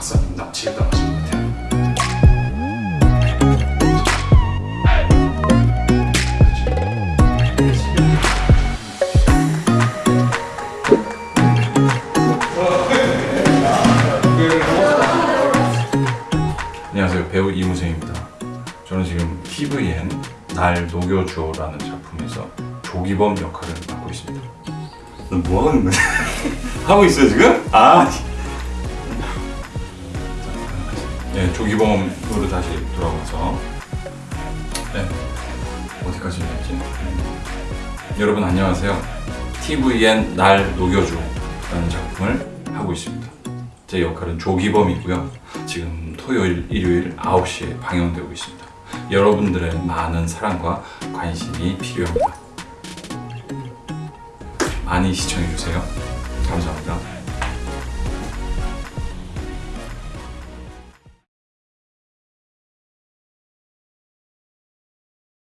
미치겠다 하신 것 같아요. 안녕하세요 배우 이무생입니다 저는 지금 TVN 날 녹여줘라는 작품에서 조기범 역할을 맡고 있습니다 너 뭐 하는 거야? 하고 있어요 지금? 아 네, 조기범으로 다시 돌아와서. 네, 어디까지 했지? 음. 여러분 안녕하세요. TVN 날 녹여줘라는 작품을 하고 있습니다. 제 역할은 조기범이고요. 지금 토요일, 일요일 9시에 방영되고 있습니다. 여러분들의 많은 사랑과 관심이 필요합니다. 많이 시청해주세요. 감사합니다